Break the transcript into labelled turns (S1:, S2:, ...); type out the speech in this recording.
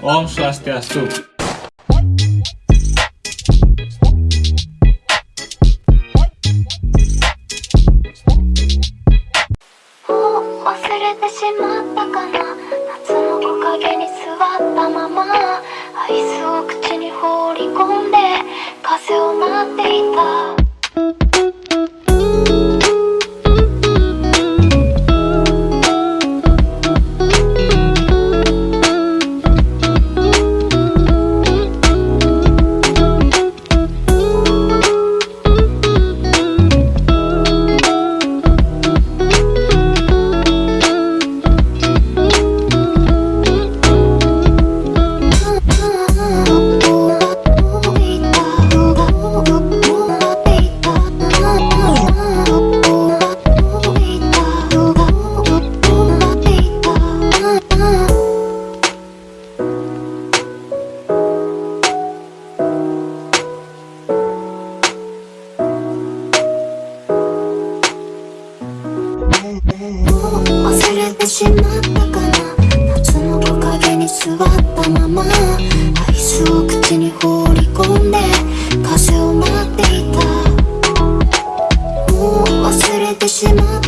S1: Om Swastiastu.
S2: もう忘れてしまったかな夏の木陰に座ったままアイスを口に放り込んで風を待っていたもう忘れてしまったから夏の木陰に座ったままアイスを口に放り込んで風を待っていた。もう忘れてしまった。